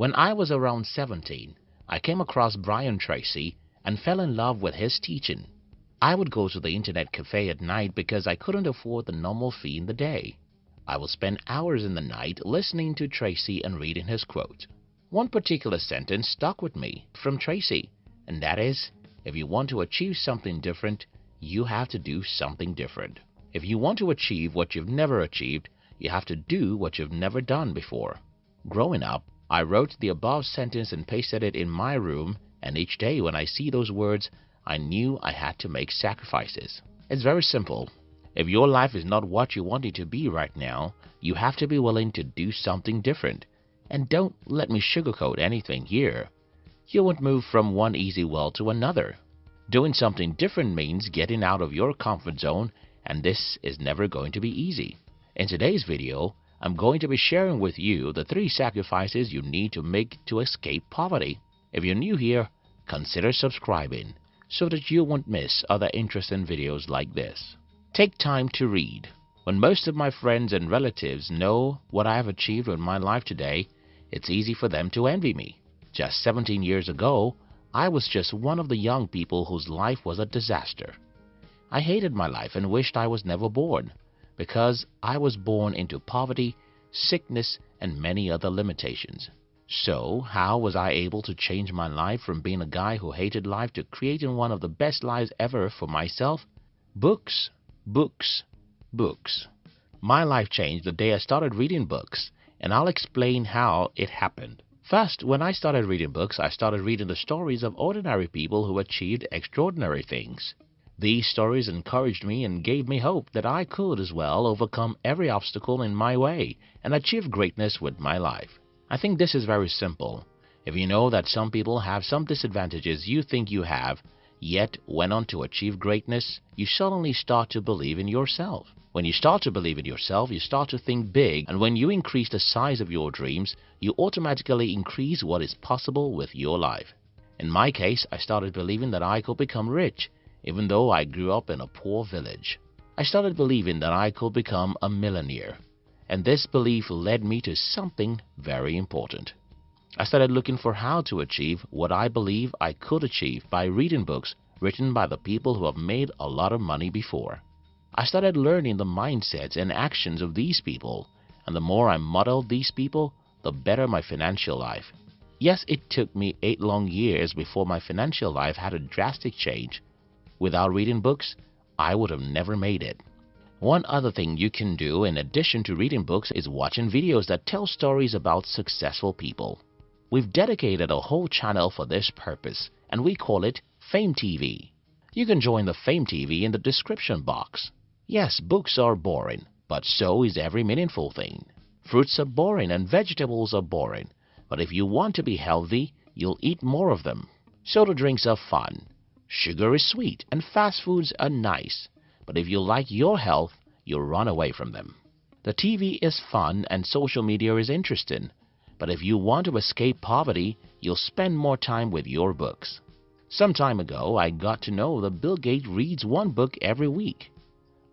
When I was around 17, I came across Brian Tracy and fell in love with his teaching. I would go to the internet cafe at night because I couldn't afford the normal fee in the day. I would spend hours in the night listening to Tracy and reading his quote. One particular sentence stuck with me from Tracy, and that is, if you want to achieve something different, you have to do something different. If you want to achieve what you've never achieved, you have to do what you've never done before. Growing up, I wrote the above sentence and pasted it in my room, and each day when I see those words, I knew I had to make sacrifices. It's very simple. If your life is not what you want it to be right now, you have to be willing to do something different. And don't let me sugarcoat anything here. You won't move from one easy well to another. Doing something different means getting out of your comfort zone and this is never going to be easy. In today's video, I'm going to be sharing with you the three sacrifices you need to make to escape poverty. If you're new here, consider subscribing so that you won't miss other interesting videos like this. Take time to read. When most of my friends and relatives know what I have achieved in my life today, it's easy for them to envy me. Just 17 years ago, I was just one of the young people whose life was a disaster. I hated my life and wished I was never born because I was born into poverty, sickness, and many other limitations. So, how was I able to change my life from being a guy who hated life to creating one of the best lives ever for myself? Books, books, books. My life changed the day I started reading books, and I'll explain how it happened. First, when I started reading books, I started reading the stories of ordinary people who achieved extraordinary things. These stories encouraged me and gave me hope that I could as well overcome every obstacle in my way and achieve greatness with my life. I think this is very simple. If you know that some people have some disadvantages you think you have, yet went on to achieve greatness, you suddenly start to believe in yourself. When you start to believe in yourself, you start to think big, and when you increase the size of your dreams, you automatically increase what is possible with your life. In my case, I started believing that I could become rich even though I grew up in a poor village. I started believing that I could become a millionaire, and this belief led me to something very important. I started looking for how to achieve what I believe I could achieve by reading books written by the people who have made a lot of money before. I started learning the mindsets and actions of these people, and the more I modeled these people, the better my financial life. Yes, it took me eight long years before my financial life had a drastic change, Without reading books, I would have never made it. One other thing you can do in addition to reading books is watching videos that tell stories about successful people. We've dedicated a whole channel for this purpose and we call it Fame TV. You can join the Fame TV in the description box. Yes, books are boring, but so is every meaningful thing. Fruits are boring and vegetables are boring, but if you want to be healthy, you'll eat more of them. Soda drinks are fun, Sugar is sweet and fast foods are nice, but if you like your health, you'll run away from them. The TV is fun and social media is interesting, but if you want to escape poverty, you'll spend more time with your books. Some time ago, I got to know that Bill Gates reads one book every week.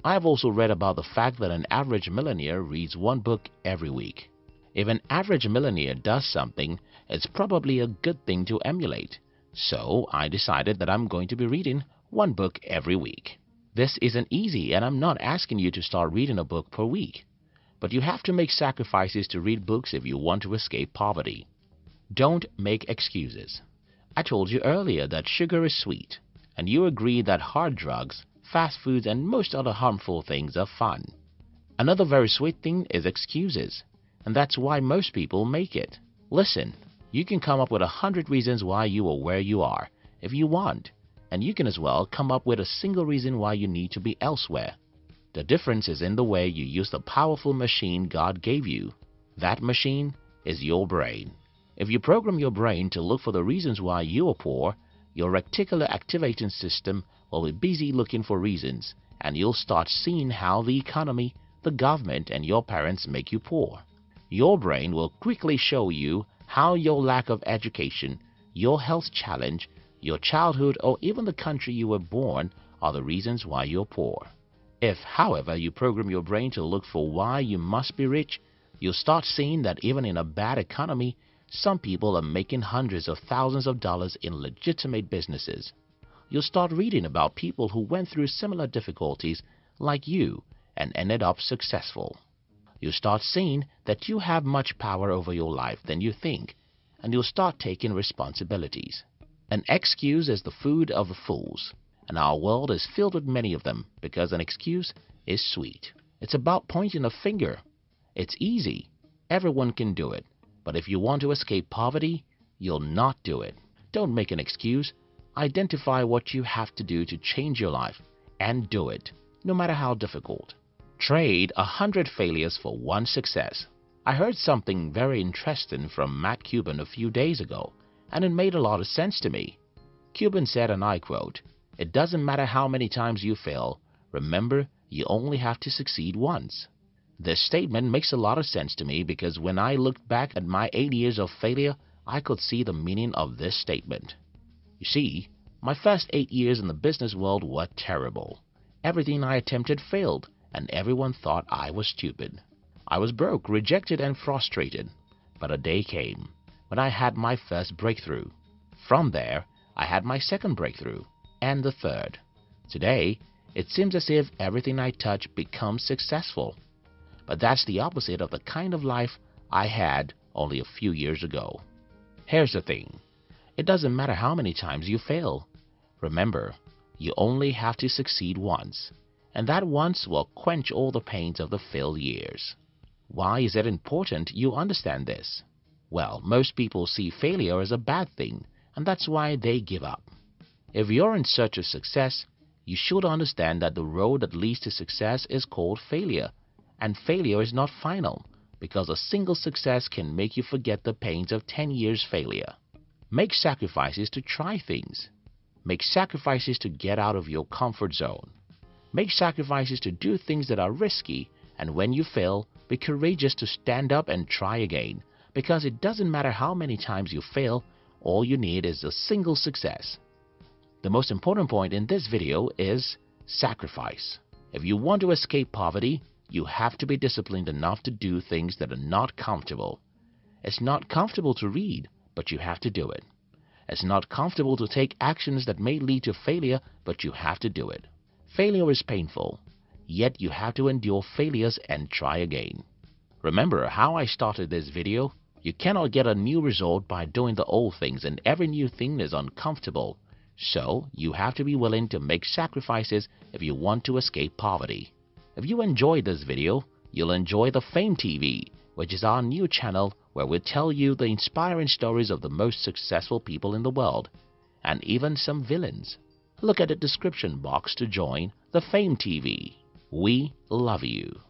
I have also read about the fact that an average millionaire reads one book every week. If an average millionaire does something, it's probably a good thing to emulate. So I decided that I'm going to be reading one book every week. This isn't easy and I'm not asking you to start reading a book per week. But you have to make sacrifices to read books if you want to escape poverty. Don't make excuses. I told you earlier that sugar is sweet, and you agree that hard drugs, fast foods and most other harmful things are fun. Another very sweet thing is excuses, and that's why most people make it. Listen, you can come up with a hundred reasons why you are where you are, if you want, and you can as well come up with a single reason why you need to be elsewhere. The difference is in the way you use the powerful machine God gave you. That machine is your brain. If you program your brain to look for the reasons why you are poor, your reticular activating system will be busy looking for reasons, and you'll start seeing how the economy, the government, and your parents make you poor. Your brain will quickly show you how your lack of education, your health challenge, your childhood, or even the country you were born are the reasons why you're poor. If, however, you program your brain to look for why you must be rich, you'll start seeing that even in a bad economy, some people are making hundreds of thousands of dollars in legitimate businesses. You'll start reading about people who went through similar difficulties like you and ended up successful. You'll start seeing that you have much power over your life than you think, and you'll start taking responsibilities. An excuse is the food of the fools, and our world is filled with many of them because an excuse is sweet. It's about pointing a finger. It's easy. Everyone can do it. But if you want to escape poverty, you'll not do it. Don't make an excuse. Identify what you have to do to change your life and do it, no matter how difficult. Trade a hundred failures for one success. I heard something very interesting from Mark Cuban a few days ago, and it made a lot of sense to me. Cuban said, and I quote, It doesn't matter how many times you fail, remember you only have to succeed once. This statement makes a lot of sense to me because when I looked back at my eight years of failure, I could see the meaning of this statement. You see, my first eight years in the business world were terrible. Everything I attempted failed, and everyone thought I was stupid. I was broke, rejected, and frustrated. But a day came when I had my first breakthrough. From there, I had my second breakthrough, and the third. Today, it seems as if everything I touch becomes successful. But that's the opposite of the kind of life I had only a few years ago. Here's the thing. It doesn't matter how many times you fail. Remember, you only have to succeed once, and that once will quench all the pains of the failed years. Why is it important you understand this? Well, most people see failure as a bad thing, and that's why they give up. If you're in search of success, you should understand that the road that leads to success is called failure and failure is not final because a single success can make you forget the pains of 10 years failure. Make sacrifices to try things. Make sacrifices to get out of your comfort zone. Make sacrifices to do things that are risky and when you fail, be courageous to stand up and try again because it doesn't matter how many times you fail, all you need is a single success. The most important point in this video is sacrifice. If you want to escape poverty, you have to be disciplined enough to do things that are not comfortable. It's not comfortable to read, but you have to do it. It's not comfortable to take actions that may lead to failure, but you have to do it. Failure is painful, yet you have to endure failures and try again. Remember how I started this video? You cannot get a new result by doing the old things and every new thing is uncomfortable. So, you have to be willing to make sacrifices if you want to escape poverty. If you enjoyed this video, you'll enjoy the Fame TV, which is our new channel where we tell you the inspiring stories of the most successful people in the world, and even some villains. Look at the description box to join the Fame TV. We love you.